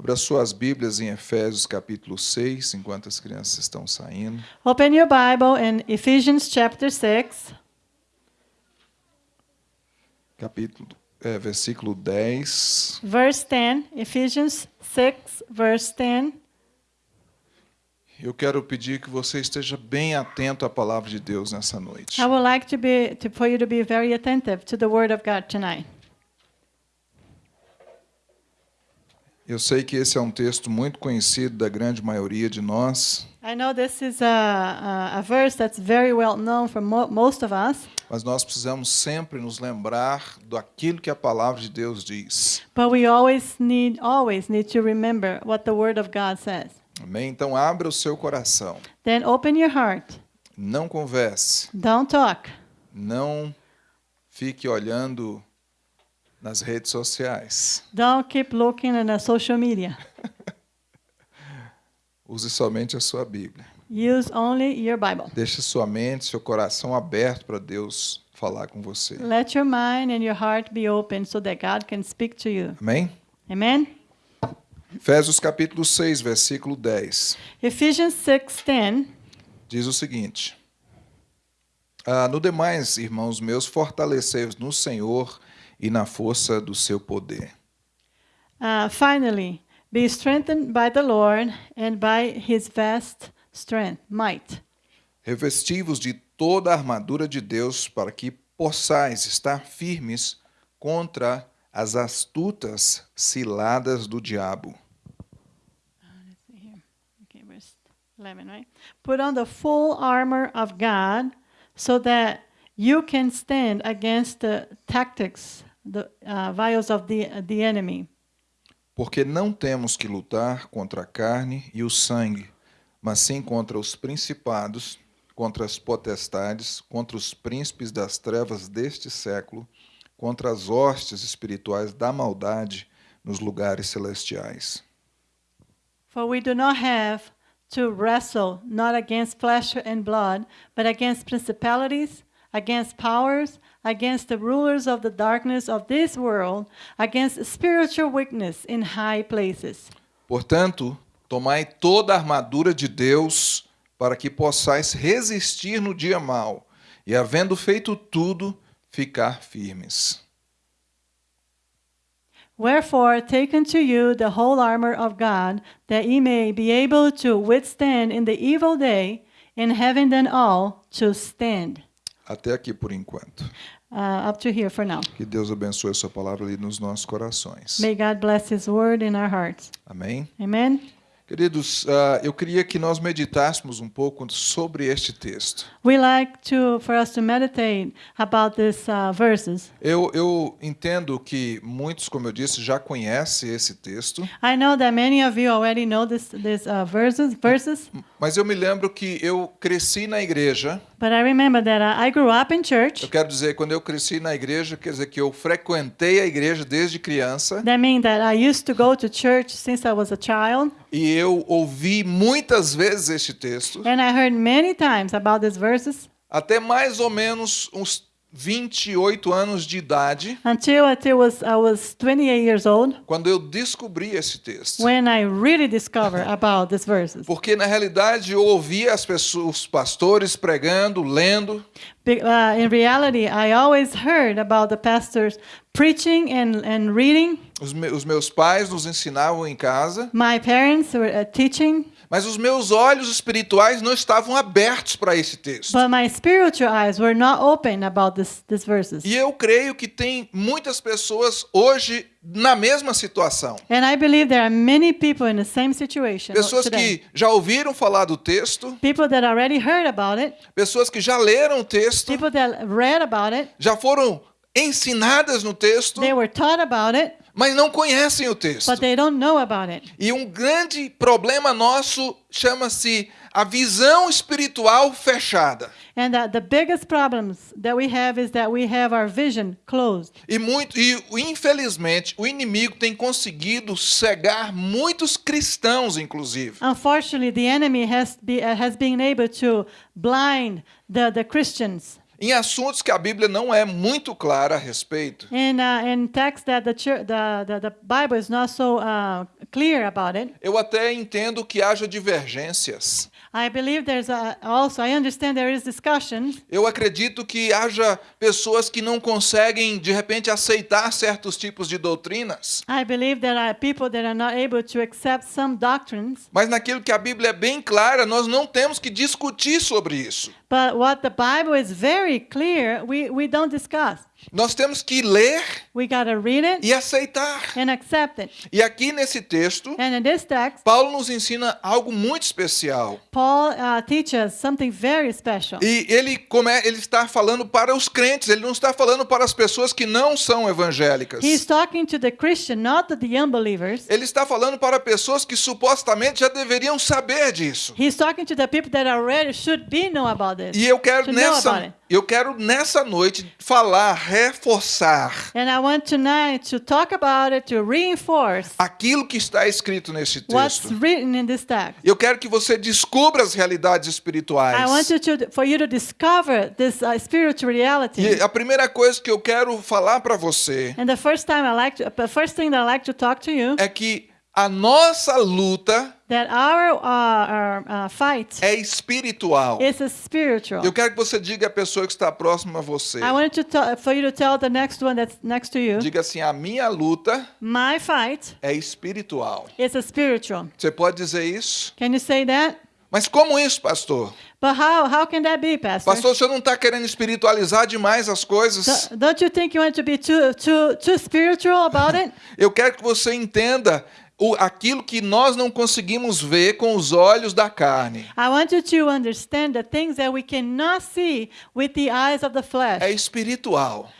Abra suas Bíblias em Efésios capítulo 6, enquanto as crianças estão saindo. Open your Bible in Ephesians chapter 6, Capítulo, é, versículo 10. verse 10. Ephesians 6, verse 10. Eu quero pedir que você esteja bem atento à palavra de Deus nessa noite. I would like to be to, for you to be very attentive to the Word of God tonight. Eu sei que esse é um texto muito conhecido da grande maioria de nós, I know this is a, a, a verse that's very well known for mo- most of us, mas nós precisamos sempre nos lembrar daquilo que a palavra de Deus diz. but we always need always need to remember what the Word of God says. Amém? Então abra o seu coração. Then open your heart. Não converse. Don't talk. Não fique olhando nas redes sociais. Don't keep looking at the social media. Use somente a sua Bíblia. Use only your Bible. Deixe sua mente, seu coração aberto para Deus falar com você. Let your mind and your heart be open so that God can speak to you. Amém? Amen. Efésios capítulo 6, versículo 10. Ephesians 6:10 Diz o seguinte: ah, No demais, irmãos meus, fortalecei-vos no Senhor e na força do seu poder. uh, finally be strengthened by the Lord and by his vast strength, might. Revesti-vos de toda a armadura de Deus para que possais estar firmes contra as astutas ciladas do diabo. Okay, verse 11, right? Put on the full armor of God so that you can stand against the tactics, the uh, vials of the, the enemy. Porque não temos que lutar contra a carne e o sangue, mas sim contra os principados, contra as potestades, contra os príncipes das trevas deste século, contra as hostes espirituais da maldade nos lugares celestiais. For we do not have to wrestle not against flesh and blood, but against principalities, against powers, against the rulers of the darkness of this world, against spiritual weakness in high places. Portanto, tomai toda a armadura de Deus para que possais resistir no dia mau e, havendo feito tudo, ficar firmes. Wherefore, take unto you the whole armor of God, that ye may be able to withstand in the evil day, and having done all, to stand. Até aqui por enquanto. Uh, up to here for now. Que Deus abençoe a sua palavra ali nos nossos corações. May God bless His word in our hearts. Amém? Amen. Queridos, ah, eu queria que nós meditássemos um pouco sobre este texto. We like to for us to meditate about these uh, verses. Eu, eu entendo que muitos, como eu disse, já conhecem esse texto, I know that many of you already know this these uh, verses verses, mas eu me lembro que eu cresci na igreja. but I remember that I grew up in church. Eu quero dizer, quando eu cresci na igreja, quer dizer que eu frequentei a igreja desde criança That means that I used to go to church since I was a child, e eu ouvi muitas vezes este texto, and I heard many times about these verses até mais ou menos uns 28 anos de idade, until until was I was 28 years old quando eu descobri esse texto. when I really discovered about these verses. Porque na realidade eu ouvia as pessoas, os pastores pregando, lendo, Be- uh, in reality, I always heard about the pastors preaching and, and reading. Os, me- os meus pais nos ensinavam em casa, My parents were uh, teaching, mas os meus olhos espirituais não estavam abertos para esse texto. but my spiritual eyes were not open about this, these verses. E eu creio que tem muitas pessoas hoje na mesma situação. And I believe there are many people in the same situation Pessoas today. que já ouviram falar do texto, People that already heard about it, pessoas que já leram o texto, people that read about it, já foram ensinadas no texto, they were taught about it, mas não conhecem o texto. but they don't know about it. E um grande problema nosso chama-se a visão espiritual fechada. And the biggest problems that we have is that we have our vision closed. E muito e infelizmente o inimigo tem conseguido cegar muitos cristãos inclusive. Unfortunately, the enemy has, be, has been able to blind the, the Christians. Em assuntos que a Bíblia não é muito clara a respeito. In, uh, in text that the, church, the, the, the Bible is not so uh, clear about it, Eu até entendo que haja divergências. I believe there's a, also, I understand there is discussion. Eu acredito que haja pessoas que não conseguem, de repente, aceitar certos tipos de doutrinas. I believe there are people that are not able to accept some doctrines. Mas naquilo que a Bíblia é bem clara, nós não temos que discutir sobre isso. But what the Bible is very clear, we, we don't discuss. Nós temos que ler We got to read it e aceitar. and accept it. E aqui nesse texto, And in this text, Paulo nos ensina algo muito especial. Paul uh, teaches something very special. E ele, come, ele está falando para os crentes, ele não está falando para as pessoas que não são evangélicas. He's talking to the Christian, not to the unbelievers. Ele está falando para pessoas que supostamente já deveriam saber disso. He's talking to the people that already should be know about this. E eu quero nessa. Eu quero nessa noite falar, reforçar And I want tonight to talk about it, to reinforce aquilo que está escrito nesse what's texto. written in this text. Eu quero que você descubra as realidades espirituais. I want you to, for you to discover this uh, spiritual reality. E a primeira coisa que eu quero falar para você And the first time I like to, the first thing that I like to talk to you é que a nossa luta that our, uh, our uh, fight é espiritual. is a spiritual. Eu quero que você diga à pessoa que está próxima a você. I to tell, for you to tell the next one that's next to you. Diga assim: a minha luta My fight é espiritual. is a spiritual. Você pode dizer isso? Can you say that? Mas como isso, pastor? But how how can that be, Pastor? Pastor, você não está querendo espiritualizar demais as coisas? Do- Don't you think you want to be too too too spiritual about it? Eu quero que você entenda o, aquilo que nós não conseguimos ver com os olhos da carne. I want you to understand the things that we cannot see with the eyes of the flesh. É espiritual.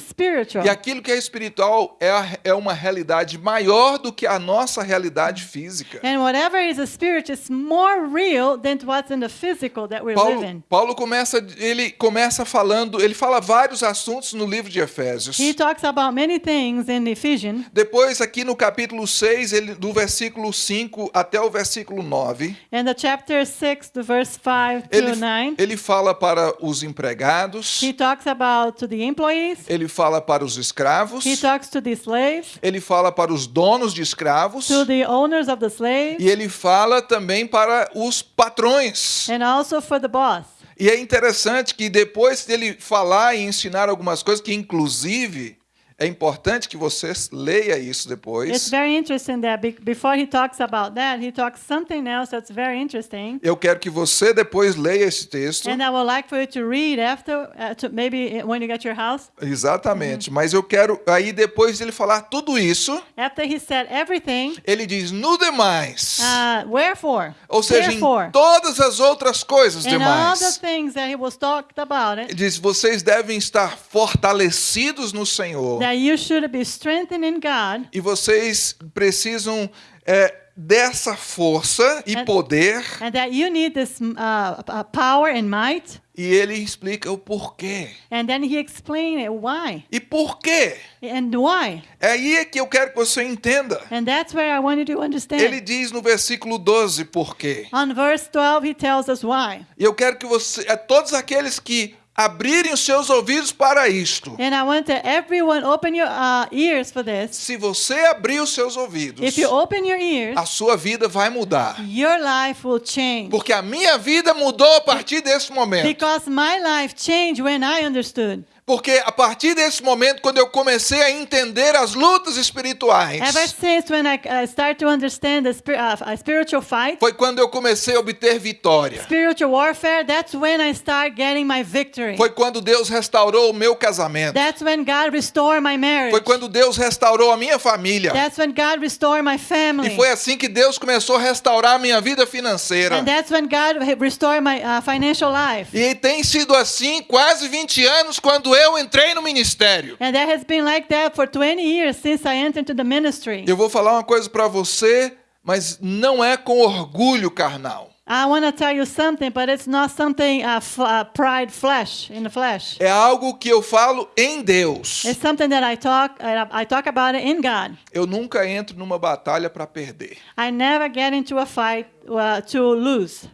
Spiritual. E aquilo que é espiritual é, a- é uma realidade maior do que a nossa realidade física. And whatever is a spirit is more real than what's in the physical that we're Paulo, living. Paulo começa, ele começa falando, ele fala vários assuntos no livro de Efésios. He talks about many things in Ephesians. Depois, aqui no capítulo 6, ele, do versículo 5 até o versículo 9, In the chapter 6, the verse 5 ele, to 9, ele fala para os empregados, he talks about to the employees, ele fala para os escravos, he talks to the slaves, ele fala para os donos de escravos. To the owners of the slaves, e ele fala também para os patrões. and also for the boss. E é interessante que depois dele falar e ensinar algumas coisas, que inclusive é importante que você leia isso It's depois. very interesting that be- before he talks about that, he talks something else that's very interesting. Eu quero que você depois leia esse texto. And I would like for you to read after, uh, to maybe when you get your house. Exatamente. Mas eu quero aí depois dele falar tudo isso, After he said everything, ele diz no demais. uh, wherefore, Ou seja, em todas as outras coisas and all the demais. things that he was talked about Ele it, diz vocês devem estar fortalecidos no Senhor. That you should be strengthened in God, E vocês precisam é, dessa força e And- poder. and that you need this uh, uh, power and might. E ele explica o porquê. And then he explained it, why E por quê? and why. É aí que eu quero que você entenda. And that's where I want you to understand. Ele diz no versículo 12 por quê. On verse 12, he tells us why. E eu quero que você, é todos aqueles que abrirem os seus ouvidos para isto. And I want everyone open your uh, ears for this. Se você abrir os seus ouvidos, If you open your ears, a sua vida vai mudar. your life will change. Porque a minha vida mudou a partir desse momento. Because my life changed when I understood. Porque a partir desse momento, quando eu comecei a entender as lutas espirituais, Ever since when I uh, start to understand the spir- uh, uh, spiritual fight, foi quando eu comecei a obter vitória. spiritual warfare, that's when I start getting my victory. Foi quando Deus restaurou o meu casamento. That's when God restored my marriage. Foi quando Deus restaurou a minha família. That's when God restored my E family. foi assim que Deus começou a restaurar a minha vida financeira. And that's when God restored my uh, financial life. E tem sido assim quase 20 anos quando eu entrei no ministério. And that has been like that for 20 years since I entered into the ministry. Eu vou falar uma coisa para você, mas não é com orgulho carnal. I want to tell you something, but it's not something uh, uh, pride flesh in the flesh. É algo que eu falo em Deus. It's something that I talk I, I talk about it in God. Eu nunca entro numa batalha para perder. I never get into a fight uh, to lose.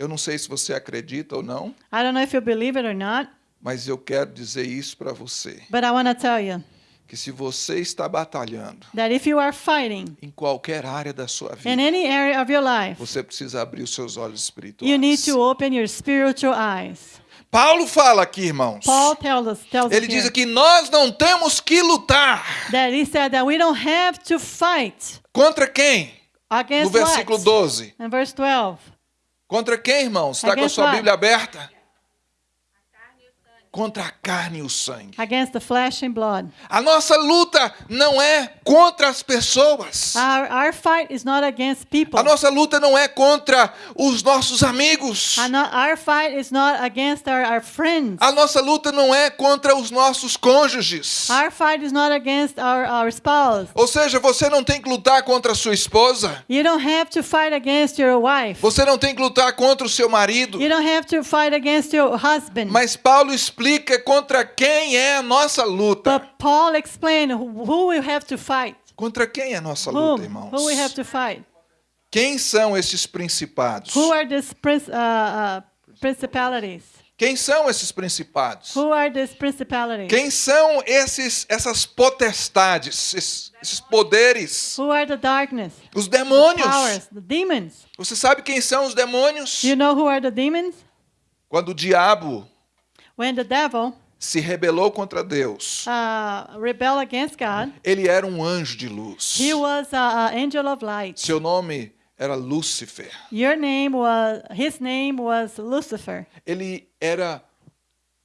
Eu não sei se você acredita ou não, I don't know if you believe it or not, mas eu quero dizer isso para você. but I want to tell you Que se você está batalhando that if you are fighting em qualquer área da sua in vida, any area of your life, você precisa abrir os seus olhos you need espirituais. to open your spiritual eyes. Paulo fala aqui, irmãos. Paul tells us, tells Ele diz aqui: nós não temos que lutar that he said that we don't have to fight contra quem? No against versículo what? 12. In verse 12. Contra quem, irmãos? Está com a sua? Bíblia aberta? Contra a carne e o sangue. Against the flesh and blood. A nossa luta não é contra as pessoas. Our, our fight is not against people. A nossa luta não é contra os nossos amigos. Our, fight is not against our, our friends. A nossa luta não é contra os nossos cônjuges. Our fight is not against our, our spouse. Ou seja, você não tem que lutar contra a sua esposa. You don't have to fight against your wife. Você não tem que lutar contra o seu marido. You don't have to fight against your husband. Mas Paulo explica contra quem é a nossa luta. But Paul explained who we have to fight. Contra quem é a nossa Whom? luta, irmãos? Who we have to fight. Quem são esses principados? Who are these uh, uh, principalities? Quem são esses principados? Who are these principalities? Quem são esses essas potestades, esses, esses poderes? Who are the darkness? Os demônios. Powers, the demons. Você sabe quem são os demônios? You know who are the demons? Quando o diabo When the devil se rebelou contra Deus, uh, rebelled against God, ele era um anjo de luz. he was an angel of light. Seu nome era Lúcifer. Your name was, his name was Lucifer. Ele era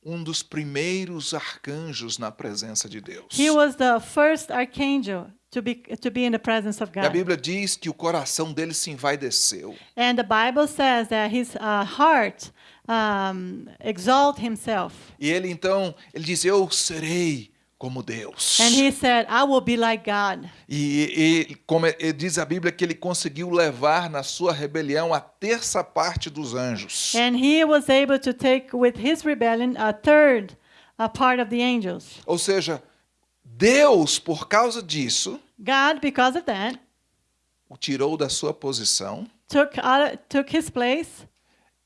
um dos primeiros arcanjos na presença de Deus. He was the first archangel to be to be in the presence of E a God. Bíblia diz que o coração dele se envaideceu. And the Bible says that his uh, heart um, exalt himself. E ele então, ele diz: Eu serei como Deus. And he said, I will be like God. E, e como é- diz a Bíblia que ele conseguiu levar na sua rebelião a terça parte dos anjos. And he was able to take with his rebellion a third a part of the angels. Ou seja, Deus, por causa disso, God, because of that, o tirou da sua posição took out, took his place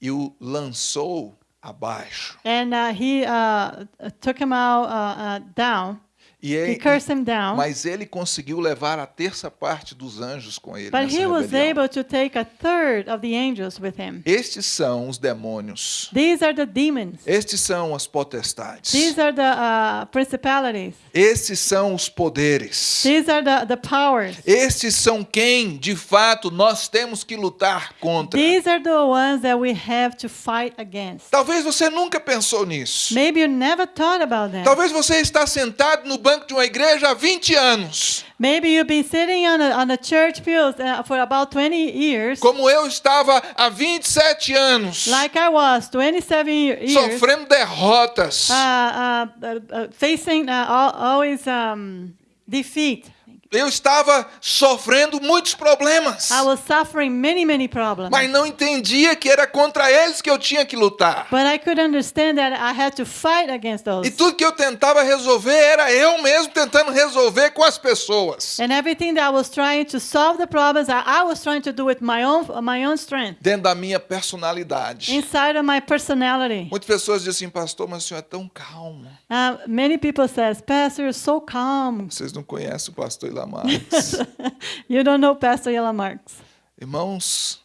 e o lançou abaixo. and uh, he uh, took him out uh, uh, down. E He ele, cursed him down. mas ele conseguiu levar a terça parte dos anjos com ele But he was rebelião. able to take a third of the angels with him. Estes são os demônios. These are the demons. Estes são as potestades. These are the uh, principalities. Estes são os poderes. These are the, the powers. Estes são quem, de fato, nós temos que lutar contra. These are the ones that we have to fight against. Talvez você nunca pensou nisso. Maybe you never thought about. Talvez você está sentado no banco de uma igreja há 20 anos, Maybe you've been sitting on a, on a church uh, for about 20 years, como eu estava há 27 anos, like I was, 27 ye- years, sofrendo derrotas. uh, uh, uh, facing uh, al- always um, defeat. Eu estava sofrendo muitos problemas, I was suffering many, many problems. mas não entendia que era contra eles que eu tinha que lutar. But I could understand that I had to fight against those. E tudo que eu tentava resolver era eu mesmo tentando resolver com as pessoas. And everything that I was trying to solve the problems, I, I was trying to do with my own my own strength, Dentro da minha personalidade. inside of my personality. Muitas pessoas dizem assim, pastor, mas o senhor é tão calmo. Uh, many people says, Pastor, you're so calm. Vocês não conhecem o pastor Ilamar. Marques. you don't know Pastor Yella Marks. Irmãos,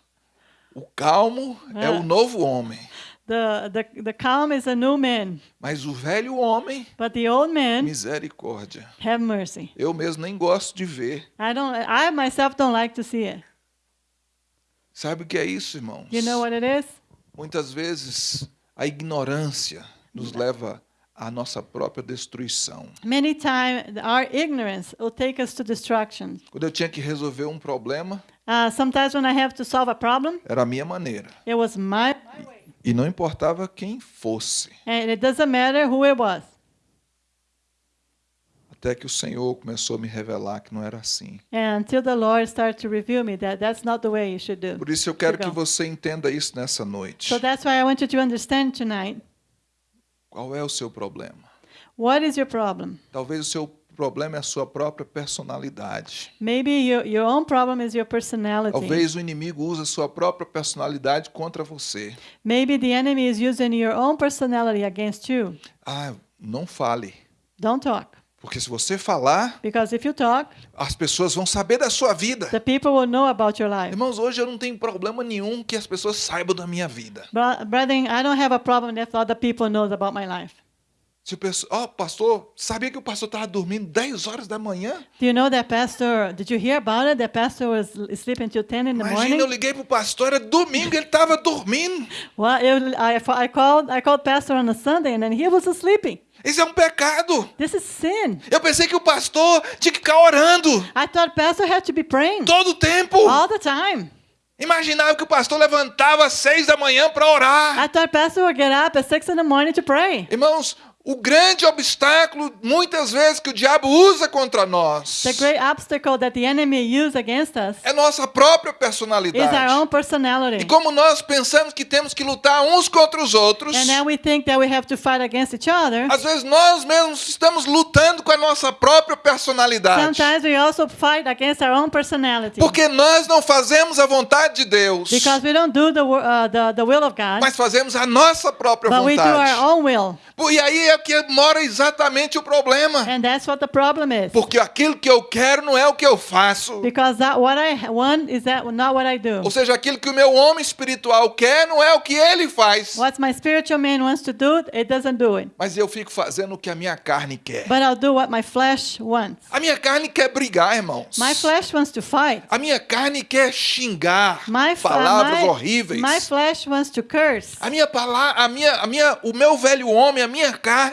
o calmo é Ah. o novo homem. The, the, the calm is a new man, Mas o velho homem, but the old man, misericórdia. have mercy. Eu mesmo nem gosto de ver. I don't. I myself don't like to see it. Sabe o que é isso, irmãos? You know what it is? Muitas vezes a ignorância nos leva à nossa própria destruição. Many times our ignorance will take us to destruction. Quando eu tinha que resolver um problema, Uh, sometimes when I have to solve a problem, era a minha maneira. it was my, my way, E não importava quem fosse. and it doesn't matter who it was. Até que o Senhor começou a me revelar que não era assim. That. Por isso eu quero que você entenda isso nessa noite. So that's why I want you to understand tonight. Qual é o seu problema? What is your problem? Talvez o seu problema é a sua própria personalidade. Maybe your, your own problem is your personality. Talvez o inimigo use a sua própria personalidade contra você. Maybe the enemy is using your own personality against you. Ah, não fale. Don't talk. Porque se você falar, Because if you talk, as pessoas vão saber da sua vida. the people will know about your life. Irmãos, hoje eu não tenho problema nenhum que as pessoas saibam da minha vida. Bro- Brethren, I don't have a problem if other people knows about my life. Se o pessoal, ó, pastor, sabia que o pastor estava dormindo 10 horas da manhã? Do you know that pastor? Did you hear about it? That pastor was sleeping till 10 in the Imagina, morning. eu liguei pro pastor, era domingo, ele estava dormindo. Well, I, I called I called pastor on a Sunday and then he was sleeping. Isso é um pecado. This is sin. Eu pensei que o pastor tinha que ficar orando I thought pastor had to be praying todo o tempo. all the time. Imaginava que o pastor levantava às seis da manhã para orar. I thought pastor would get up at six in the morning to pray. Irmãos, o grande obstáculo, muitas vezes, que o diabo usa contra nós The great obstacle that the enemy against us é nossa própria is our personalidade. own E personality. como nós pensamos que temos que lutar uns contra os outros, And then we think that we have to fight against each other. às vezes nós mesmos estamos lutando com a nossa própria personalidade. Sometimes we also fight against our own personality. Porque nós não fazemos a vontade de Deus, Because we don't do the, wo- uh, the, the will of God, mas fazemos a nossa própria but we do vontade. our own will. E aí é que mora exatamente o problema. And that's what the problem is. Porque aquilo que eu quero não é o que eu faço. Because that what I want is that not what I do. Ou seja, aquilo que o meu homem espiritual quer não é o que ele faz. What my spiritual man wants to do, it doesn't do it. Mas eu fico fazendo o que a minha carne quer. But I'll do what my flesh wants. A minha carne quer brigar, irmãos. My flesh wants to fight. A minha carne quer xingar My, palavras my, horríveis. my flesh wants to curse. A minha palavra, a minha, a minha, o meu velho homem, a minha carne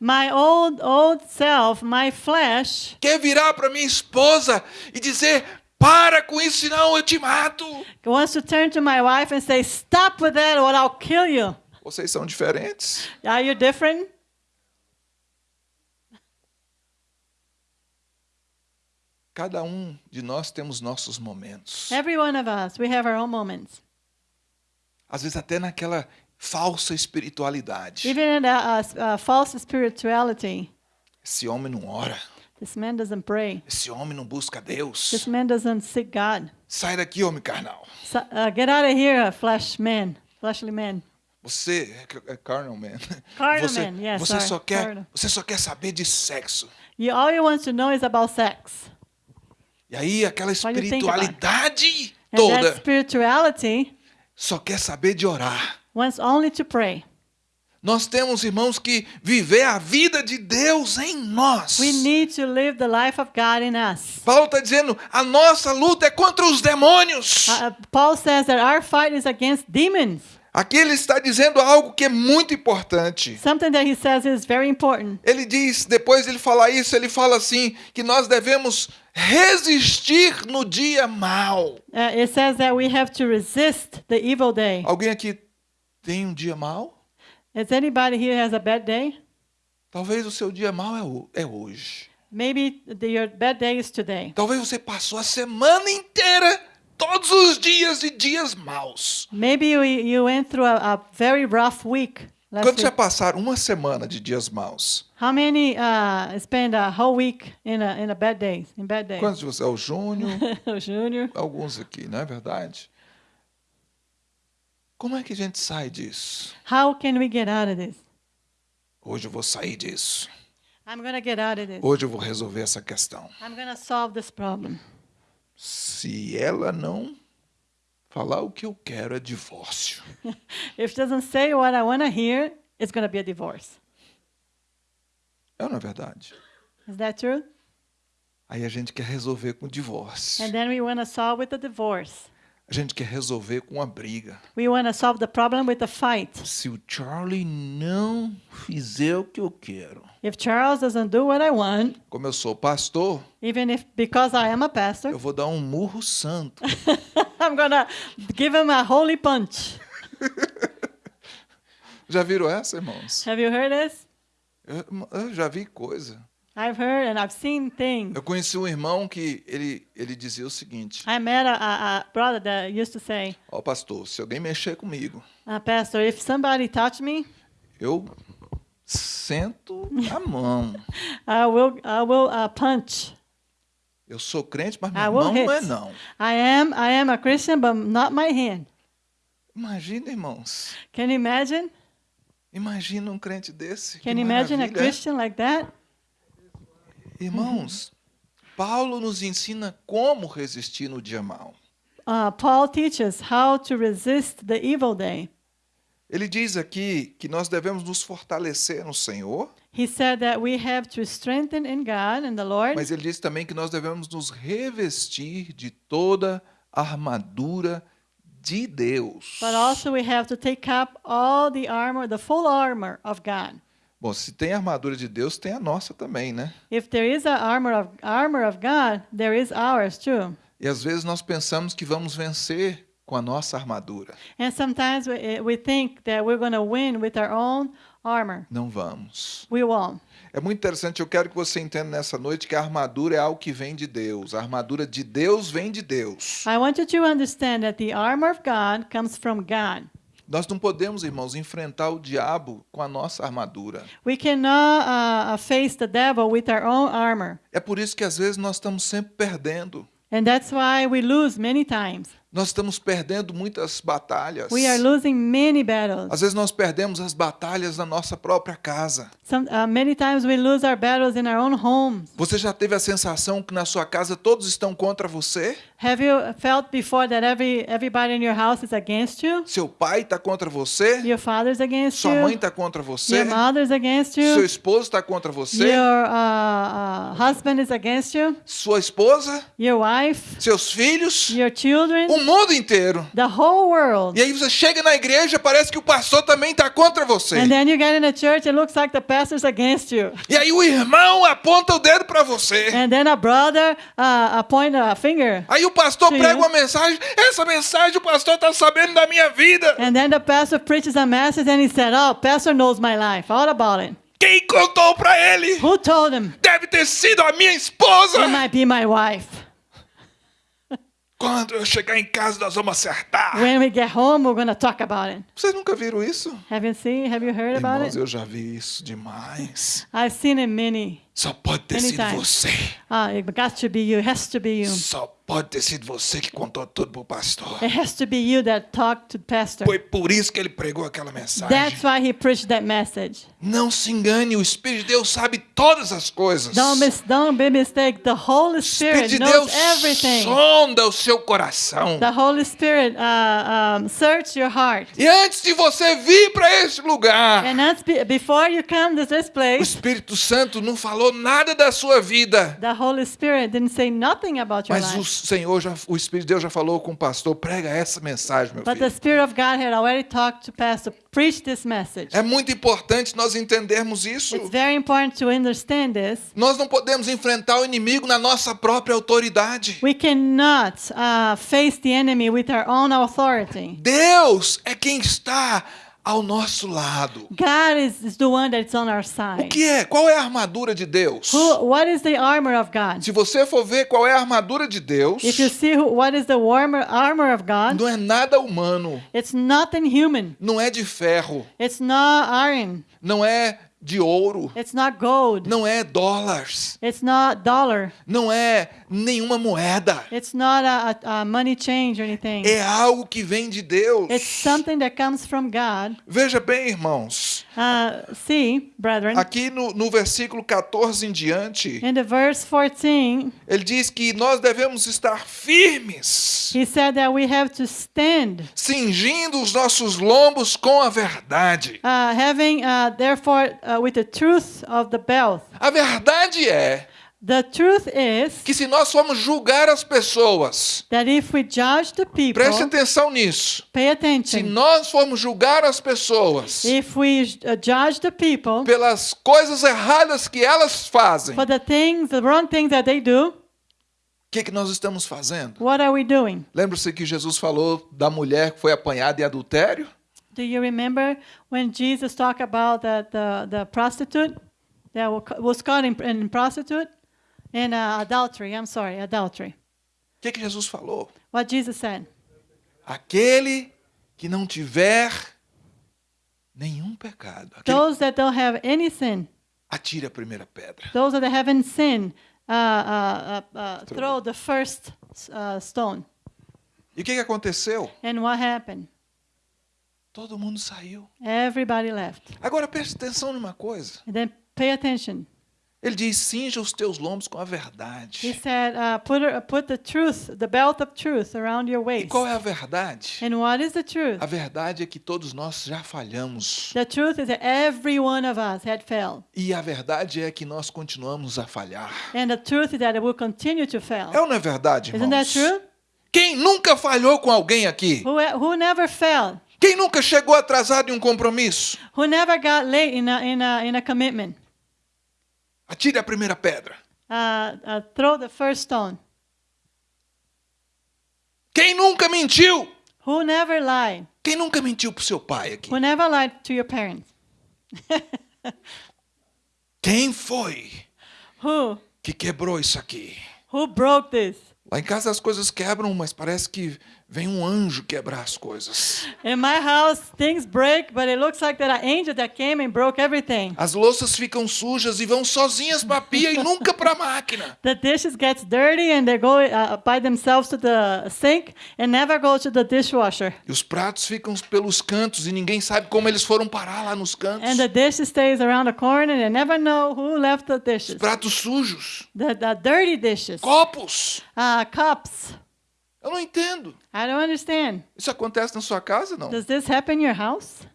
My old old self, my flesh, quer virar para minha esposa e dizer: "Para com isso, senão eu te mato". wants to turn to my wife and say, "Stop with that, or I'll kill you." Vocês são diferentes. Are you different? Cada um de nós temos nossos momentos. Every one of us, we have our own moments. Às vezes até naquela falsa espiritualidade. Even in a, a, a false spirituality, Esse homem não ora. this man doesn't pray. Esse homem não busca Deus. This man doesn't seek God. Sai daqui, homem carnal. So, uh, get out of here, flesh man, fleshly man. Você é carnal man. Carnal você, man, yes, você sorry, só quer, carnal. você só quer saber de sexo. You all you want to know is about sex. E aí aquela espiritualidade toda that spirituality só quer saber de orar. Wants only to pray. Nós temos, irmãos, que viver a vida de Deus em nós. We need to live the life of God in us. Paulo está dizendo, a nossa luta é contra os demônios. Uh, Paul says that our fight is against demons. Aqui ele está dizendo algo que é muito importante. Something that he says is very important. Ele diz, depois de ele falar isso, ele fala assim, que nós devemos resistir no dia mau. Uh, it says that we have to resist the evil day. Alguém aqui tem um dia mau? Is anybody here has a bad day? Talvez o seu dia mau é, ho- é hoje. Maybe the, your bad day is today. Talvez você passou a semana inteira, todos os dias de dias maus. Maybe you, you went through a, a very rough week last Quantos já week. passaram uma semana de dias maus? How many uh, spend a whole week in a, in a bad days? In bad days? Quantos de vocês? É o Júnior, Junior. alguns aqui, não é verdade? Como é que a gente sai disso? How can we get out of this? Hoje eu vou sair disso. I'm to get out of this. Hoje eu vou resolver essa questão. I'm to solve this problem. Se ela não falar o que eu quero, é divórcio. If doesn't say what I want to hear, it's to be a divorce. É ou não é verdade? Is that true? Aí a gente quer resolver com divórcio. And then we want to solve with a divorce. A gente quer resolver com a briga. We want to solve the problem with a fight. Se o Charlie não fizer o que eu quero, If Charles doesn't do what I want, como eu sou pastor, even if because I am a pastor, eu vou dar um murro santo. I'm to give him a holy punch. Já viram essa, irmãos? Have you heard this? Eu, eu já vi coisa. I've heard and I've seen things. Eu conheci um irmão que ele, ele dizia o seguinte: I met a, a, brother that used to say, Ó, pastor, se alguém mexer comigo, uh, Pastor, if somebody touch me, eu sento a mão. I will, I will uh, punch. Eu sou crente, mas I minha mão hit. não é não. I am, I am a Christian, but not my hand. Imagina, irmãos. Can you imagine? Imagina um crente desse. Can you imagine a é? Christian like that? Irmãos, Paulo nos ensina como resistir no dia mau. Uh, Paul teaches how to resist the evil day. Ele diz aqui que nós devemos nos fortalecer no Senhor, He said that we have to strengthen in God and the Lord, mas ele diz também que nós devemos nos revestir de toda a armadura de Deus. but also we have to take up all the armor, the full armor of God. Bom, se tem a armadura de Deus, tem a nossa também, né? If there is a armor of armor of God, there is ours too. E às vezes nós pensamos que vamos vencer com a nossa armadura. And sometimes we, eh, we think that we're going to win with our own armor. Não vamos. We won't. É muito interessante, eu quero que você entenda nessa noite que a armadura é algo que vem de Deus. A armadura de Deus vem de Deus. I want you to understand that the armor of God comes from God. Nós não podemos, irmãos, enfrentar o diabo com a nossa armadura. We cannot uh, uh, face the devil with our own armor. É por isso que às vezes nós estamos sempre perdendo. And that's why we lose many times. Nós estamos perdendo muitas batalhas. We are losing many battles. Às vezes nós perdemos as batalhas na nossa própria casa. Some, uh, many times we lose our battles in our own homes. Você já teve a sensação que na sua casa todos estão contra você? Have you felt before that every everybody in your house is against you? Seu pai está contra você? Your father's against Sua mãe you. está contra você? Your mother's against Seu you. esposo está contra você? Your uh, uh, husband is against you. Sua esposa? Your wife. Seus filhos? Your children. O mundo inteiro. The whole world. E aí você chega na igreja, parece que o pastor também está contra você. And then you get in a church, it looks like the pastor's against you. E aí o irmão aponta o dedo para você. And then a brother uh, point a finger. Aí o pastor prega uma mensagem, essa mensagem o pastor está sabendo da minha vida. And then the pastor preaches a message and he said, Oh, pastor knows my life, all about it. Quem contou para ele? Who told him? Deve ter sido a minha esposa. It might be my wife. Quando eu chegar em casa, nós vamos acertar. When we get home, we're to talk about it. Vocês nunca viram isso? Have you seen? Have you heard about Irmãos, it? eu já vi isso demais. I've seen it many. Só pode ter sido Anytime. você. Ah, it got to be you. It has to be you. Só pode ter sido você que contou tudo pro pastor. It has to be you that talked to the pastor. Foi por isso que ele pregou aquela mensagem. That's why he preached that message. Não se engane, o Espírito de Deus sabe todas as coisas. Don't, mis- don't be mistaken. The Holy o Espírito Spirit de knows Deus everything. sonda o seu coração. The Holy Spirit uh, um, search your heart. E antes de você vir para esse lugar, And be- before you come to this o place, Espírito Santo não falou nada da sua vida. the Holy Spirit didn't say nothing about your Mas o life. Senhor, já, o Espírito de Deus já falou com o pastor, prega essa mensagem, meu But the filho. Spirit of God had already talked to Pastor, preach this message. É muito importante nós entendermos isso. It's very important to understand this. Nós não podemos enfrentar o inimigo na nossa própria autoridade. We cannot uh, face the enemy with our own authority. Deus é quem está ao nosso lado. God is, is the one that's on our O side. que é? Qual é a armadura de Deus? Who, what is the armor of God? Se você for ver qual é a armadura de Deus, If you see who, what is the warmer, armor of God, não é nada humano, it's nothing human. não é de ferro, It's not iron. não é de ouro, It's not gold. não é dólares, It's not dollar. não é nenhuma moeda. It's not a, a, a money change or anything. É algo que vem de Deus. It's something that comes from God. Veja bem, irmãos, Uh, see, brethren, aqui no, no versículo 14 em diante, in the verse 14, ele diz que nós devemos estar firmes, he said that we have to stand, cingindo os nossos lombos com a verdade. uh, having, uh, therefore, uh, with the truth of the belt. A verdade é The truth is que se nós formos julgar as pessoas, that if we judge the people, preste atenção nisso. pay Se attention. nós formos julgar as pessoas If we uh, judge the people pelas coisas erradas que elas fazem, for o the things, the wrong things that they do, que, que nós estamos fazendo? what are we doing? Lembra-se que Jesus falou da mulher que foi apanhada em adultério? Do you remember when Jesus talked about the, the, the prostitute that wa- was caught in, in prostitute and uh, adultery? I'm sorry, adultery. O que, que Jesus falou? What Jesus said. Aquele que não tiver nenhum pecado. Aquele, Those that don't have any sin, atire a primeira pedra. those that haven't sinned, uh, uh, uh, uh, throw the first uh, stone. E o que, que aconteceu? And what happened? Todo mundo saiu. Everybody left. Agora preste atenção numa coisa. And then pay attention. Ele diz: cinja os teus lombos com a He verdade. said, uh, put, put the truth, the belt of truth around your E waist. qual é a verdade? And what is the truth? A verdade é que todos nós já falhamos. The truth is that every one of us had failed. E a verdade é que nós continuamos a falhar. And the truth is that it will continue to fail. É ou não é verdade, Isn't that irmãos? true? Quem nunca falhou com alguém aqui? Who, who never failed? Quem nunca chegou atrasado em um compromisso? Who never got late in a, in a, in a commitment? Atire a primeira pedra. Uh, uh, throw the first stone. Quem nunca mentiu? Who never lied? Quem nunca mentiu pro seu pai aqui? Who never lied to your parents? Quem foi Who? que quebrou isso aqui? Who broke this? Lá em casa as coisas quebram, mas parece que vem um anjo quebrar as coisas. In my house, things break, but it looks like that an angel that came and broke everything. As louças ficam sujas e vão sozinhas para a pia e nunca para a máquina. The dishes gets dirty and they go uh, by themselves to the sink and never go to the dishwasher. E os pratos ficam pelos cantos e ninguém sabe como eles foram parar lá nos cantos. And the dish stays around the corner and they never know who left the Os dishes. pratos sujos, The, the dirty dishes. copos. Uh, cups. Eu não entendo. I don't understand. Isso acontece na sua casa, não? Does this happen in your house?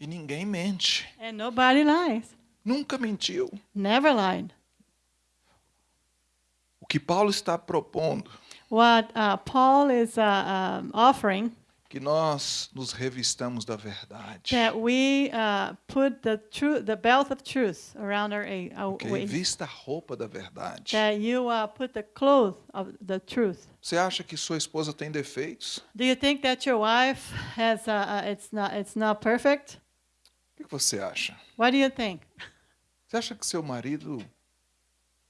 E ninguém mente. And nobody lies. Nunca mentiu. Never lied. O que Paulo está propondo, What uh, Paul is uh, um, offering que nós nos revistamos da verdade. that we uh, put the truth, the belt of truth around our, a- our Ok? waist. Vista a roupa da verdade. That you uh, put the cloth of the truth. Você acha que sua esposa tem defeitos? Do you think that your wife has? Uh, uh, it's not. It's not perfect. O que que você acha? What do you think? Você acha que seu marido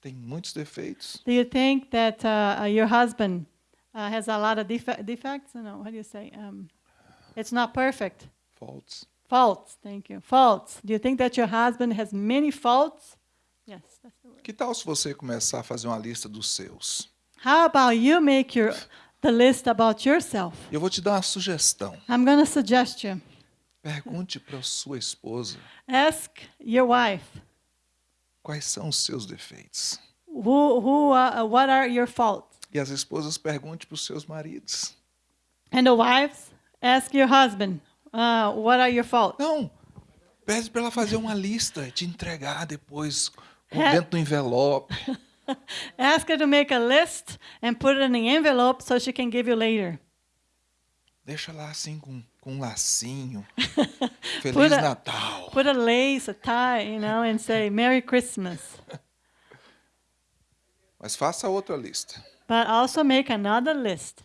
tem muitos defeitos? Do you think that uh, uh, your husband uh, has a lot of defe- defects? No, what do you say? Um, it's not perfect. Faults? Faults. Thank you. Faults. Do you think that your husband has many faults? Yes, that's the word. Que tal se você começar a fazer uma lista dos seus? How about you make your the list about yourself? Eu vou te dar uma sugestão. I'm going to suggest you Pergunte para sua esposa ask your wife quais são os seus defeitos. who who uh, what are your faults, E as esposas pergunte para os seus maridos. and the wives ask your husband uh, what are your faults. Não, pede para ela fazer uma lista e te entregar depois dentro do envelope. Ask her to make a list and put it in the envelope so she can give you later. Deixa lá assim com, com um lacinho. Feliz Put a- Natal. Put a lace, a tie, you know, and say Merry Christmas. Mas faça outra lista. But also make another list.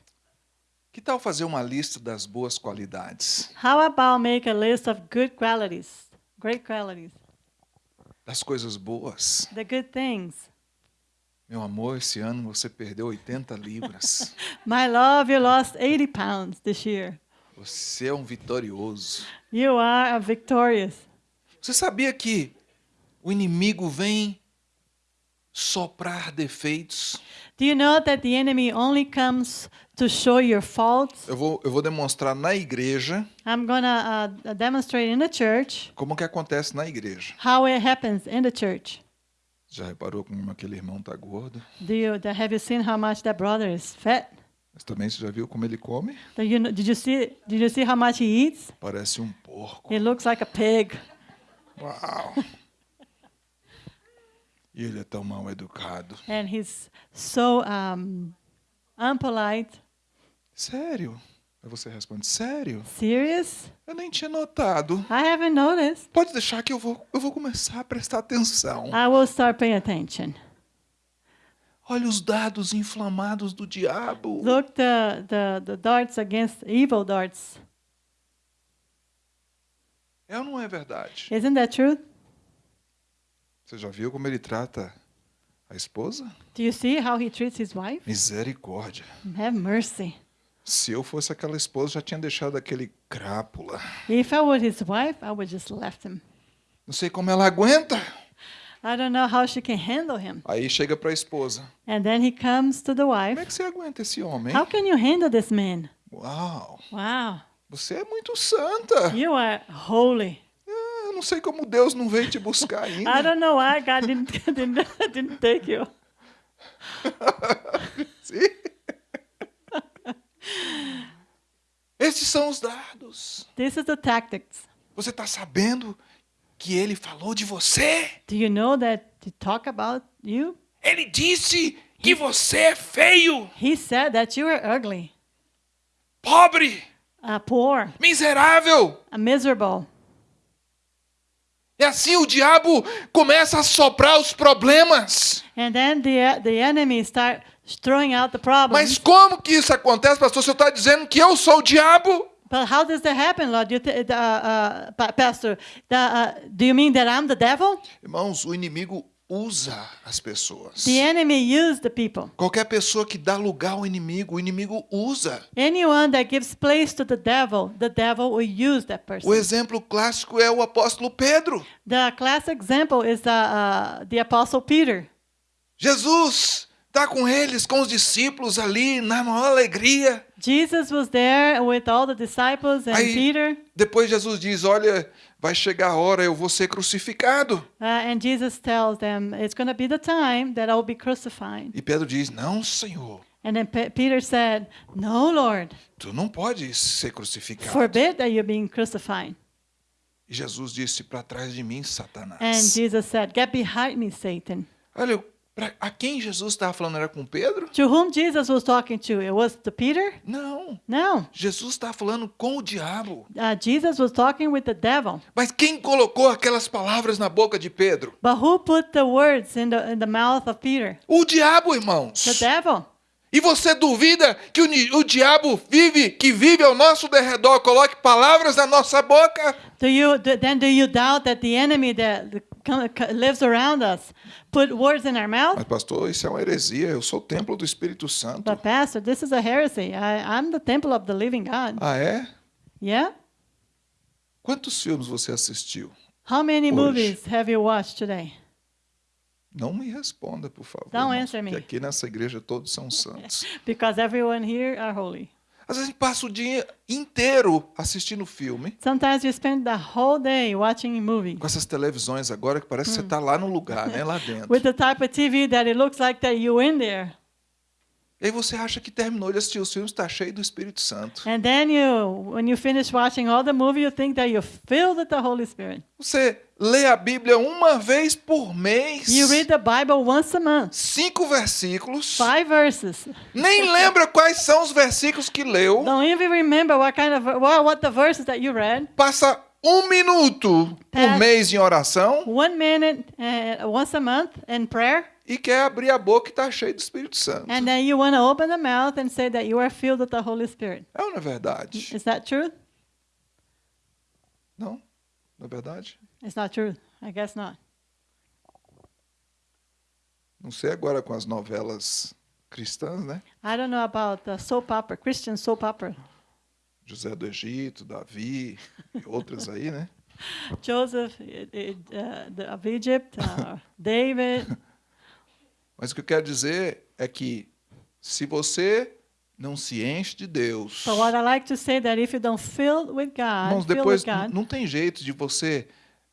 Que tal fazer uma lista das boas qualidades? How about make a list of good qualities, great qualities, Das coisas boas? the good things? Meu amor, esse ano você perdeu 80 libras. My love, you lost 80 pounds this year. Você é um vitorioso. You are a victorious. Você sabia que o inimigo vem soprar defeitos? Do you know that the enemy only comes to show your faults? Eu vou, eu vou demonstrar na igreja I'm to uh, demonstrate in the church como que acontece na igreja. how it happens in the church. Já reparou como aquele irmão tá gordo? Do you have you seen how much that brother is fat? Mas também você já viu como ele come? Do you, did you see did you see how much he eats? Parece um porco. He looks like a pig. Uau! E ele é tão mal educado. and he's so um, unpolite. Sério? Aí você responde, sério? Serious? Eu nem tinha notado. I haven't noticed. Pode deixar que eu vou, eu vou começar a prestar atenção. I will start paying attention. Olha os dados inflamados do diabo. Look the, the, the darts against evil darts. É ou não é verdade? Isn't that true? Você já viu como ele trata a esposa? Do you see how he treats his wife? Misericórdia. Have mercy. Se eu fosse aquela esposa, já tinha deixado aquele crápula. If I were his wife, I would just left him. Não sei como ela aguenta. I don't know how she can handle him. Aí chega para a esposa. And then he comes to the Como wife. é que você aguenta esse homem? How can you handle this man? Uau, Wow, você é muito santa. you are holy. Não sei como Deus não veio te buscar I ainda. don't know why God didn't didn't, didn't take you. Sim. Esses são os dados. This is the tactics. Você está sabendo que ele falou de você? Do you know that to talk about you? Ele disse que você é feio, He said that you are ugly, pobre, uh, poor, miserável. uh, miserable. E assim o diabo começa a soprar os problemas. And then the the enemy start throwing out the problems. Mas como que isso acontece, pastor? Senhor está dizendo que eu sou o diabo? But how does that happen, Lord? You uh, uh, pa- Pastor, the, uh, do you mean that I'm the devil? Irmãos, o inimigo usa as pessoas. The enemy used the people. Qualquer pessoa que dá lugar ao inimigo, o inimigo usa. Anyone that gives place to the devil, the devil will use that person. O exemplo clássico é o apóstolo Pedro. The classic example is the, uh, the Apostle Peter. Jesus está com eles, com os discípulos ali, na maior alegria. Jesus was there with all the disciples and Aí- Peter. Depois Jesus diz: Olha, vai chegar a hora, eu vou ser crucificado. Uh, and Jesus tells them, It's going to be the time that I'll be crucified. E Pedro diz: Não, Senhor, And then Pe- Peter said, No, Lord, tu não podes ser crucificado. forbid that you're being crucified. E Jesus disse: Para trás de mim, Satanás. And Jesus said, Get behind me, Satan. Olha, pra, a quem Jesus estava falando era com Pedro? To whom Jesus was talking to? It was to Peter? Não. No. Jesus estava falando com o diabo. Uh, Jesus was talking with the devil. Mas quem colocou aquelas palavras na boca de Pedro? But who put the words in the, in the mouth of Peter? O diabo, irmãos. The devil. E você duvida que o, o diabo vive, que vive ao nosso derredor, coloque palavras na nossa boca? Do you do, then do you doubt that the enemy that lives around us put words in our mouth? Mas, pastor, isso é uma heresia. Eu sou o templo do Espírito Santo. But pastor, this is a heresy. I, I'm the temple of the living God. Ah, é? Yeah. Quantos filmes você assistiu? How many Hoje. movies have you watched today? Não me responda, por favor. Don't answer me. porque aqui nessa igreja todos são santos. Because everyone here are holy. Às vezes a gente passa o dia inteiro assistindo filme, Sometimes you spend the whole day watching a movie com essas televisões agora que parece que você está lá no lugar, né? Lá dentro. with the type of TV that it looks like that you're in there. E aí você acha que terminou de assistir os filmes, está cheio do Espírito Santo. And then you, when you finish watching all the movie, you think that you're filled with the Holy Spirit. Você lê a Bíblia uma vez por mês. You read the Bible once a month, Cinco versículos. five verses. Nem lembra quais são os versículos que leu. Don't even remember what kind of what, what the verses that you read. Passa um minuto por Past- mês em oração One minute uh, once a month in prayer, e quer abrir a boca e está cheio do Espírito Santo. and then you want to open the mouth and say that you are filled with the Holy Spirit. É ou não é verdade? Is that true? Não? Não é verdade? It's not true. I guess not. Não sei agora com as novelas cristãs, né? I don't know about the soap opera, Christian soap opera. José do Egito, Davi e outras aí, né? Joseph uh, the, of Egypt, uh, David. Mas o que eu quero dizer é que se você não se enche de Deus, But what I like to say that if you don't fill with God, irmãos, depois God, não tem jeito de você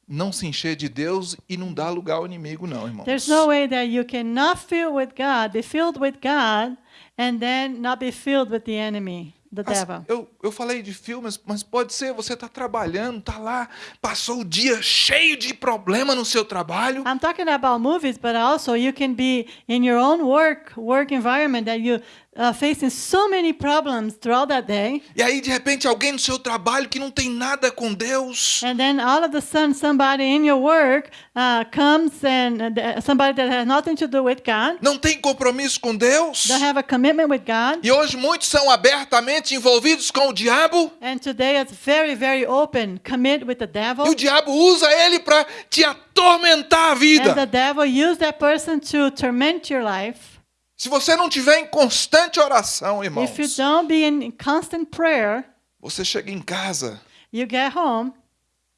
não se encher de Deus e não dar lugar ao inimigo, não, irmãos. there's no way that you cannot fill with God, be filled with God, and then not be filled with the enemy, the devil. eu, eu falei de filmes, mas pode ser, você está trabalhando, está lá, passou o dia cheio de problema no seu trabalho, I'm talking about movies, but also you can be in your own work work environment that you uh, facing so many problems throughout that day, e aí de repente alguém no seu trabalho que não tem nada com Deus, and then all of a sudden somebody in your work uh, comes and uh, somebody that has nothing to do with God, não tem compromisso com Deus, don't have a commitment with God, e hoje muitos são abertamente envolvidos com o diabo, and today it's very very open, commit with the devil. e o diabo usa ele para te atormentar a And vida. the devil used that person to torment your life. Se você não tiver em constante oração, If you irmãos, don't be in constant prayer, você chega em casa, you get home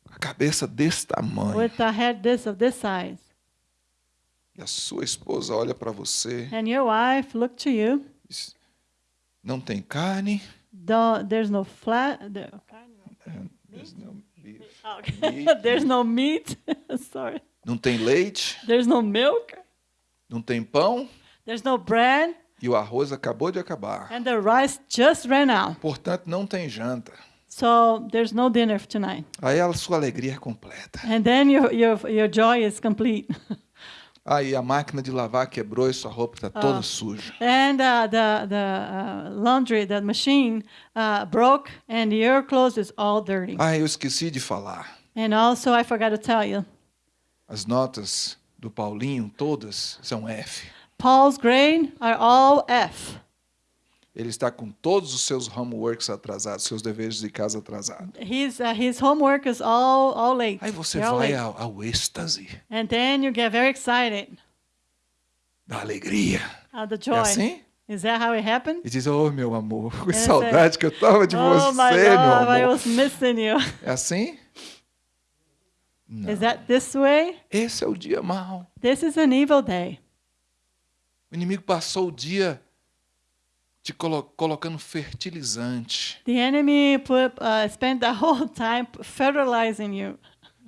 a cabeça desse tamanho, with a head this of this size, e a sua esposa olha para você, and your wife look to you. diz, não tem carne, Don't, there's no flat. There, there's no beef, okay. there's no meat. Sorry. não tem leite, There's no milk. não tem pão, There's no bread, e o arroz acabou de acabar. and the rice just ran out. Portanto, não tem janta. So there's no dinner tonight. Aí a sua alegria é completa. And then your your your joy is complete. Aí a máquina de lavar quebrou e sua roupa está toda suja. and uh, the the uh, laundry, the machine uh, broke, and your clothes is all dirty. Ah, eu esqueci de falar. And also, I forgot to tell you, As notas do Paulinho, todas, são F. Paul's grade are all F. Ele está com todos os seus homeworks atrasados, seus deveres de casa atrasados. His uh, his homework is all all late. Aí você They're vai ao, ao êxtase And then you get very excited. da alegria. Uh, the É joy. assim? Is that how it happened? E diz, oh, meu amor, que é- saudade que eu tava de oh você, my meu God, I amor. was missing you. É assim? Não. Is that this way? Esse é o dia mau. This is an evil day. O inimigo passou o dia te colo colocando fertilizante. The enemy put uh, spent the whole time fertilizing you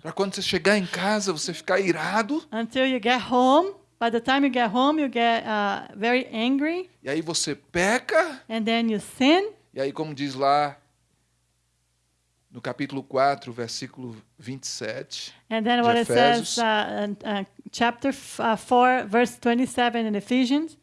Para quando você chegar em casa, você ficar irado. until you get home. By the time you get home, you get uh, very angry, E aí você peca. and then you sin. E aí, como diz lá no capítulo 4, versículo 27, And then De what it Efésios. says, uh, uh, chapter f- uh, 4, verse 27 in Ephesians,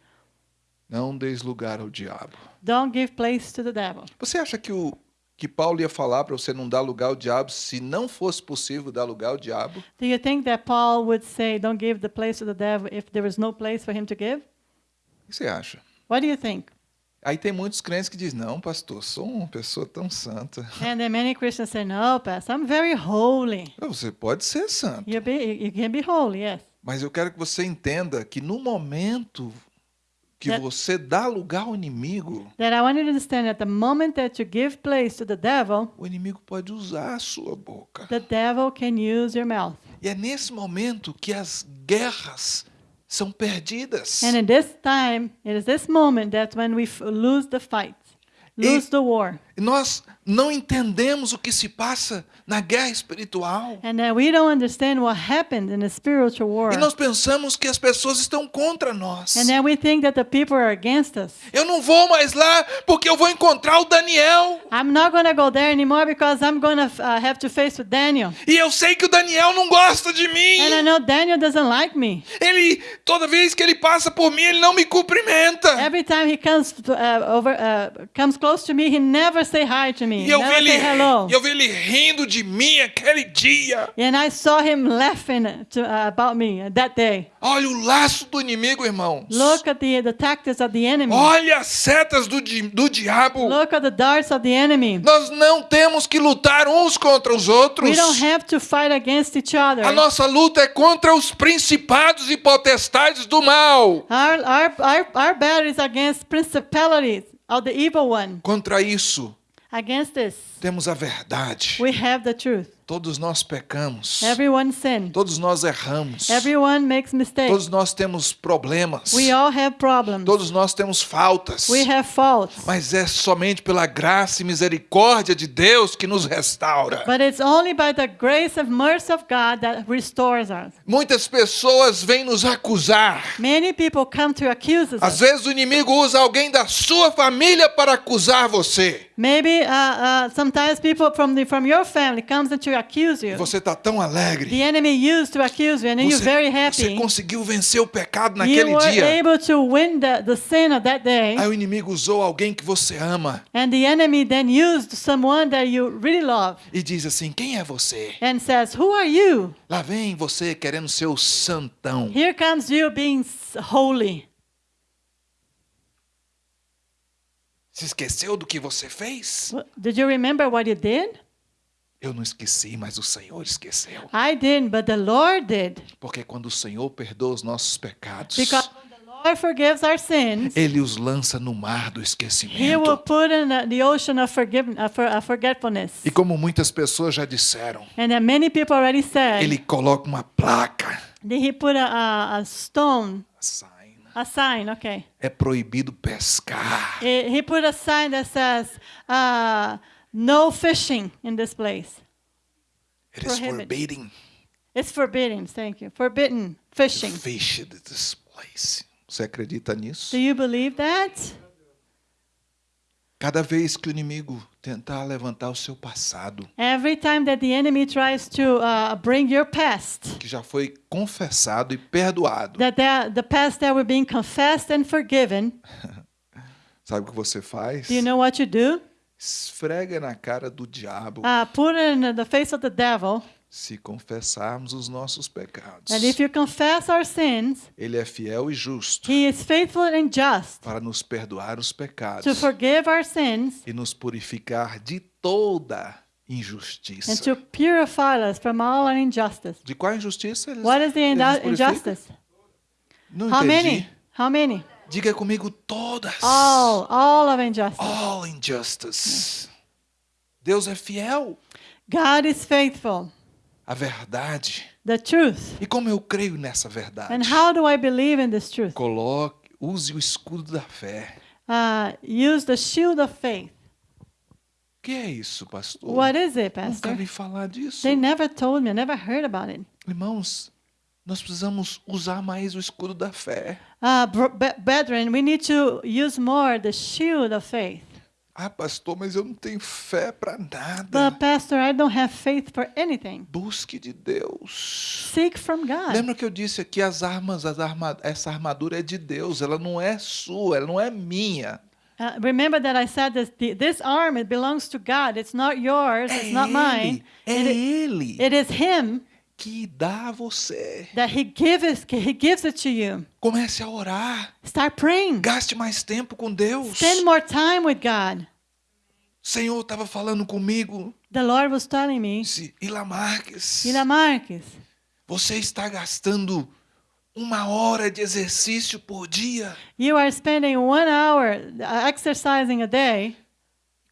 não deis lugar ao diabo. don't give place to the devil. Você acha que o que Paulo ia falar para você não dar lugar ao diabo se não fosse possível dar lugar ao diabo? Do you think that Paul would say, don't give the place to the devil if there was no place for him to give? O que você acha? What do you think? Aí tem muitos crentes que dizem, não, pastor, sou uma pessoa tão santa. And then many Christians say, no, Pastor, I'm very holy. Você pode ser santo, You, be, you can be holy, yes. mas eu quero que você entenda que no momento que That- você dá lugar ao inimigo, That I want you to understand that the moment that you give place to the devil, o inimigo pode usar a sua boca. the devil can use your mouth. E é nesse momento que as guerras são perdidas. And in this time, it is this moment that when we lose the fight, lose the war. Nós não entendemos o que se passa na guerra espiritual. And then we don't understand what happened in the spiritual war. E nós pensamos que as pessoas estão contra nós. And then we think that the people are against us. Eu não vou mais lá porque eu vou encontrar o Daniel. I'm not going to go there anymore because I'm going to uh, have to face with Daniel. E eu sei que o Daniel não gosta de mim. And I know Daniel doesn't like me. Ele, toda vez que ele passa por mim, ele não me cumprimenta. Every time he comes uh, over, uh, comes close to me, he never say hi to me. E eu vi, ele, hello. eu vi ele rindo de mim aquele dia. And I saw him laughing to, uh, about me that day. Olha o laço do inimigo, irmãos. Look at the, the tactics of the enemy. Olha as setas do, di- do diabo. Look at the darts of the enemy. Nós não temos que lutar uns contra os outros. We don't have to fight against each other. A nossa luta é contra os principados e potestades do mal. Our, our, our, our battle is against principalities of the evil one. Contra isso, Against this, temos a verdade. we have the truth. Todos nós pecamos. Everyone sin. Todos nós erramos. Everyone makes mistakes. Todos nós temos problemas. We all have problems. Todos nós temos faltas. We have faults. Mas é somente pela graça e misericórdia de Deus que nos restaura. But it's only by the grace and mercy of God that restores us. Muitas pessoas vêm nos acusar. Many people come to accuse us. Às vezes o inimigo usa alguém da sua família para acusar você. Maybe uh, uh, sometimes people from the from your family comes and to accuse you. Você está tão alegre. The enemy used to accuse you, and then you're very Você, você happy. conseguiu vencer o pecado You naquele were dia. able to win the, the sin of that day, Aí o inimigo usou alguém que você ama and the enemy then used someone that you really love e diz assim: Quem é você? and says, "Who are you?" Lá vem você querendo ser o santão. Here comes you being holy. Se esqueceu do que você fez? Did you remember what you did? Eu não esqueci, mas o Senhor esqueceu. I didn't, but the Lord did. Porque quando o Senhor perdoa os nossos pecados, Because when the Lord Lord forgives our sins, ele os lança no mar do He will esquecimento. put in the- the ocean of forgiveness, uh, uh, forgetfulness. E como muitas pessoas já disseram, And then many people already said, ele coloca uma placa. He put a, a, a stone, Sign. A sign, okay. É proibido pescar. He put a sign that says, uh, no fishing in this place. It is forbidden It's forbidden, thank you. Forbidden to fishing. fish at this place. Você acredita nisso? Do you believe that? Cada vez que o inimigo tentar levantar o seu passado, Every time that the enemy tries to uh, bring your past, que já foi confessado e perdoado, that the, the past that were being confessed and forgiven, sabe o que você faz? do you know what you do? Esfrega na cara do diabo Uh, put in the face of the devil. Se confessarmos os nossos pecados. And if you confess our sins, Ele é fiel e justo he is faithful and just para nos perdoar os to pecados forgive our sins e nos purificar de toda and injustiça. to purify us from all injustice. De qual injustiça eles, What is the injustice? Não How entendi. many? How many? Diga comigo todas. All, all of injustice. All injustice. Deus é fiel God is faithful. À verdade. The truth. E como eu creio nessa verdade? And how do I believe in this truth? Coloque, use o escudo da fé. Uh, use the shield of faith. O que é isso, pastor? What is it, Nunca Pastor? vi falar disso. They never told me. I never heard about it. Irmãos, nós precisamos usar mais o escudo da fé. Uh, brethren, we need to use more the shield of faith. Ah, pastor, mas eu não tenho fé para nada. But, Pastor, I don't have faith for anything. Busque de Deus. Seek from God. Lembra que eu disse aqui as armas, as arma, essa armadura é de Deus, ela não é sua, ela não é minha. Uh, remember that I said that the, this arm it belongs to God. It's not yours. É It's not mine. ele, é It, ele it is Him que dá a você. that He gives. He gives it to you. Comece a orar. Start praying. Gaste mais tempo com Deus. Spend more time with God. Senhor estava falando comigo. The Lord was telling me, Disse, Ila Marques, Ila Marques, você está gastando uma hora de exercício por dia. you are spending one hour uh, exercising a day.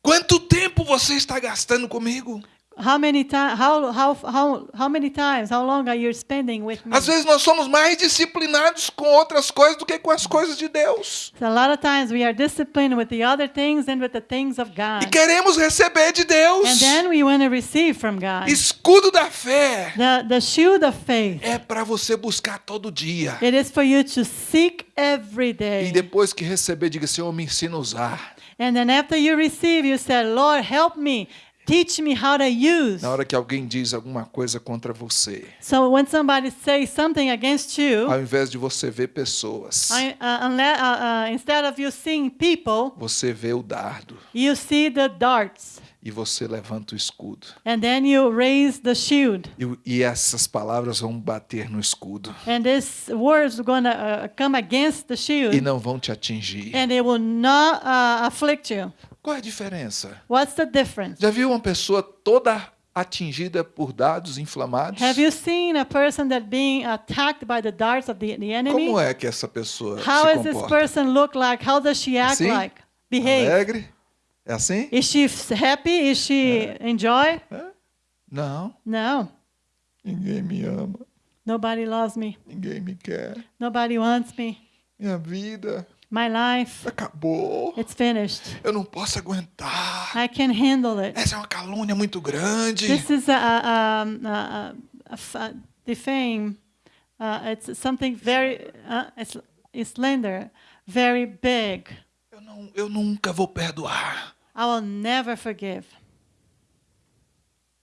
Quanto tempo você está gastando comigo? How many times? How, how how how many times? How long are you spending with me? Às vezes nós somos mais disciplinados com outras coisas do que com as coisas de Deus. So a lot of times we are disciplined with the other things than with the things of E God. queremos receber de Deus. And then we want to receive from God. Escudo da fé The the shield of faith. é para você buscar todo dia. It is for you to seek every E day. depois que receber, diga: Senhor, me ensina a usar. And then after you receive, you say, Lord, help me. Teach me how to use. Na hora que alguém diz alguma coisa contra você, So when somebody says something against you, ao invés de você ver pessoas, I, uh, uh, uh, instead of you seeing people, você vê o dardo you see the darts. e você levanta o escudo. And then you raise the shield. E, e essas palavras vão bater no escudo And these words are going to uh, come against the e shield. não vão te atingir. And they will not uh, afflict you. Qual é a diferença? What's the difference? Já viu uma pessoa toda atingida por dados inflamados? Have you seen a person that being attacked by the darts of the, the enemy? Como é que essa pessoa How se does this comporta? person look like? How does she act Assim? like? Behave? Alegre? É assim? Is she happy? Is she enjoy? Não. No. Ninguém me ama. Nobody loves me. Ninguém me quer. Nobody wants me. Minha vida My life, acabou. it's finished. Eu não posso aguentar. I can handle it. Essa é uma calúnia muito grande. This is a, a, a, a, a defame. Uh, it's something very uh, it's, it's slender, very big. Eu, não, eu nunca vou perdoar. I will never forgive.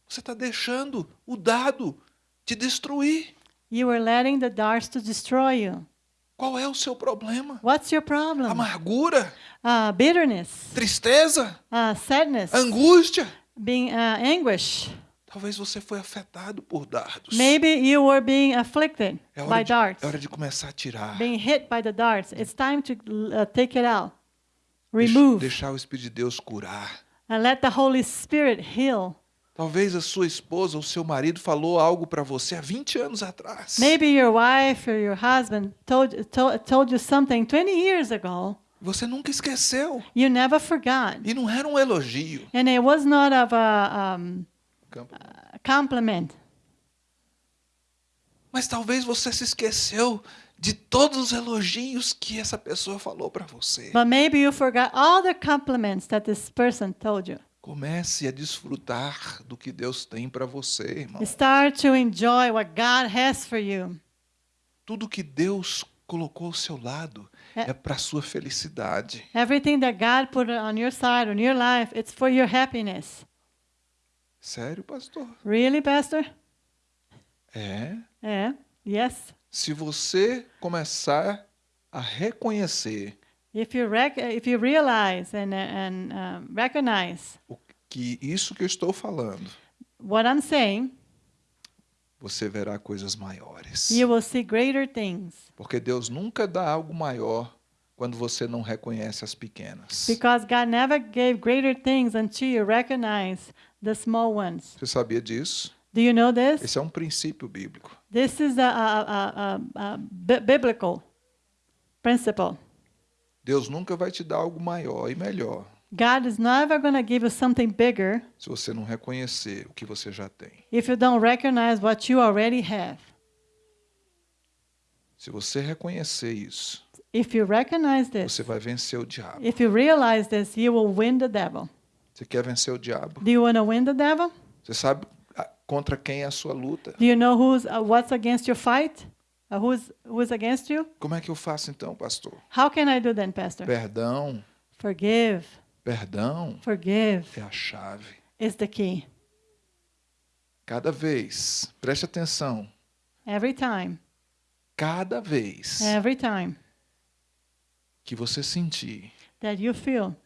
Você está deixando o dado te destruir. You are letting the darts to destroy you. Qual é o seu problema? What's your problem? Amargura? Uh, bitterness, Tristeza? uh, sadness, Angústia? being uh, anguish. Talvez você foi afetado por dardos. Maybe you were being afflicted É by de, darts, é hora de começar a tirar. being hit by the darts. It's time to uh, take it out, remove, Deixar o Espírito de Deus curar. and let the Holy Spirit heal. Talvez a sua esposa ou seu marido falou algo para você há 20 anos atrás. Maybe your wife or your husband told, told, told you something 20 years ago. Você nunca esqueceu. You never forgot. E não era um elogio. And it was not of a, um, a compliment. Mas talvez você se esqueceu de todos os elogios que essa pessoa falou para você. But maybe you forgot all the compliments that this person told you. Comece a desfrutar do que Deus tem para você, irmão. Start to enjoy what God has for you. Tudo que Deus colocou ao seu lado É. é para sua felicidade. Everything that God put on your side, on your life, it's for your happiness. Sério, pastor? Really, Pastor? É. Yeah. Yes. Se você começar a reconhecer If you if you realize and and um, recognize o que isso que eu estou falando, what I'm saying, você verá coisas maiores. you will see greater things. Porque Deus nunca dá algo maior quando você não reconhece as pequenas. Because God never gave greater things until you recognize the small ones. Você sabia disso? Do you know this? Esse é um princípio bíblico. This is a, a, a, a, a bi- biblical principle. Deus nunca vai te dar algo maior e melhor God is never going to give you something bigger se você não reconhecer o que você já tem. if you don't recognize what you already have. Se você reconhecer isso, If you recognize this, você vai vencer o diabo. if you realize this, you will win the devil. Você quer vencer o diabo? Do you want to win the devil? Você sabe ah, contra quem é a sua luta? Do you know who's uh, what's against your fight? Uh, who's who's against you? Como é que eu faço então, pastor? How can I do then, Pastor? Perdão, Forgive. perdão Forgive é a chave. is the key. Cada vez, preste atenção, Every time. cada vez Every time que você sentir that you feel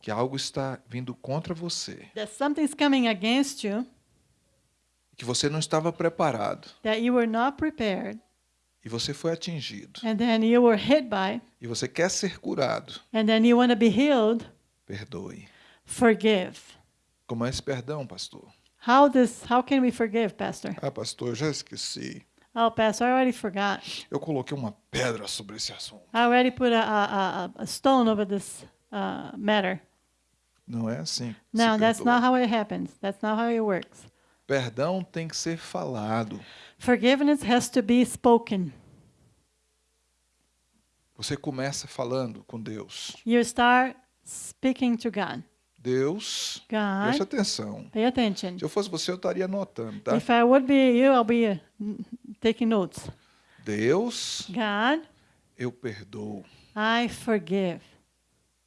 que algo está vindo contra você, that something's coming against you que você não estava preparado that you were not prepared e você foi atingido and then you were hit by e você quer ser curado, and then you want to be healed, perdoe. forgive. Como é esse perdão, pastor? How this how can we forgive, Pastor? Ah, pastor, já esqueci. Oh, Pastor, I already forgot. Eu coloquei uma pedra sobre esse assunto. I already put a, a, a, stone over this uh, matter. Não é assim. No, that's not how it happens. That's not how it works. Perdão tem que ser falado. Forgiveness has to be spoken. Você começa falando com Deus. You start speaking to God. Deus, preste God, atenção. pay attention. Se eu fosse você, eu estaria anotando, tá? If I would be you, I'll be uh, taking notes. Deus, God, eu perdoo I forgive.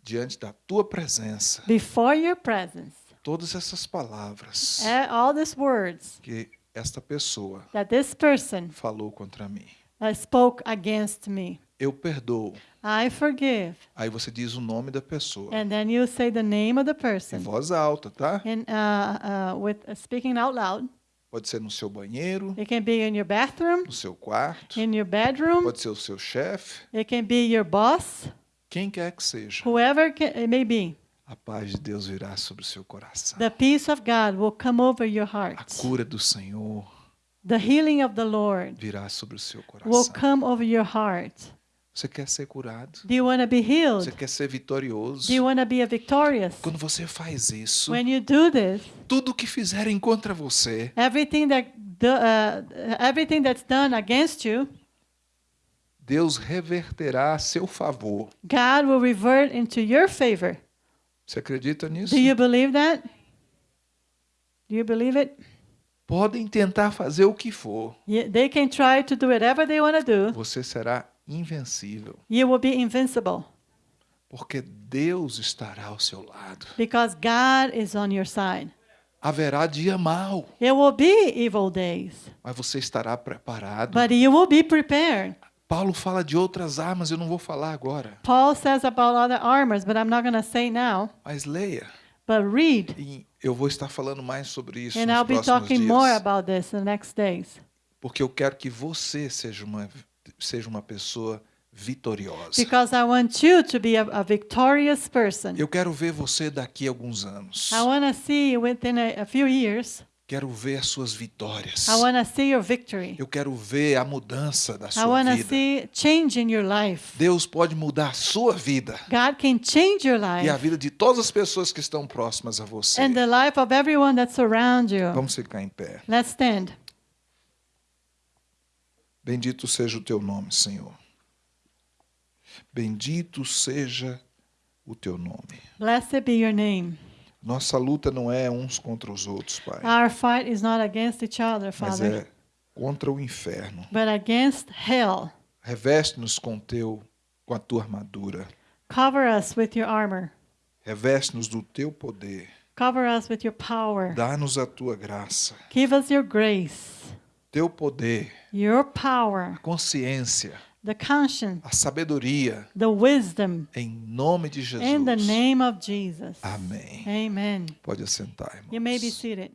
diante da tua presença Before your presence, todas essas palavras eh, all these words que esta pessoa that this person falou contra mim. uh, spoke against me, Eu perdoo. I forgive. Aí você diz o nome da pessoa And then you say the name of the em person. voz alta, tá? And uh, uh, with uh, speaking out loud. Pode ser no seu banheiro, It can be in your bathroom, no seu quarto, in your bedroom. pode ser o seu chefe, It can be your boss, quem quer que seja. whoever it may be. A paz de Deus virá sobre o seu coração. The peace of God will come over your A heart. cura do Senhor The healing of the Lord virá sobre o seu will coração. come over your heart. Você quer ser curado? Do you want to be healed? Você quer ser vitorioso? Do you want to be a victorious? Quando você faz isso, When you do this, tudo que fizerem contra você, everything that do, uh, everything that's done against you, Deus reverterá a seu favor. God will revert into your favor. Você acredita nisso? Do you believe that? Do you believe it? Podem tentar fazer o que for. Yeah, they can try to do whatever they want to do. Você será invencível, You will be invincible porque Deus estará ao seu lado. because God is on your side. Haverá dia mau, It will be evil days, mas você estará preparado. but you will be prepared. Paulo fala de outras armas, eu não vou falar agora, Paul says about other armors, but I'm not going to say now. mas leia. But read, E eu vou estar falando mais sobre isso and nos I'll be próximos talking more about this in the next days porque eu quero que você seja uma seja uma pessoa vitoriosa. because I want you to be a, a victorious person. Eu quero ver você daqui a alguns anos. I want to see you within a, a few years. Quero ver as suas vitórias. I want to see your victory. Eu quero ver a mudança da I sua want to vida. see change in your life. Deus pode mudar a sua vida God can change your e a life vida de todas as pessoas que estão próximas a você. and the life of everyone that surrounds you. Vamos ficar em pé. Let's stand. Bendito seja o teu nome, Senhor. Bendito seja o teu nome. Blessed be your name. Nossa luta não é uns contra os outros, Pai, Our fight is not against each other, mas Father, é contra o inferno. but against hell. Reveste-nos com teu com a tua armadura. Cover us with your armor. Reveste-nos do teu poder. Cover us with your power. Dá-nos a tua graça, Give us your grace, teu poder, your power, consciência, the conscience, a sabedoria, the wisdom, em nome de Jesus. in the name of Jesus. Amém. Amen. Pode assentar, irmãos. You may be seated.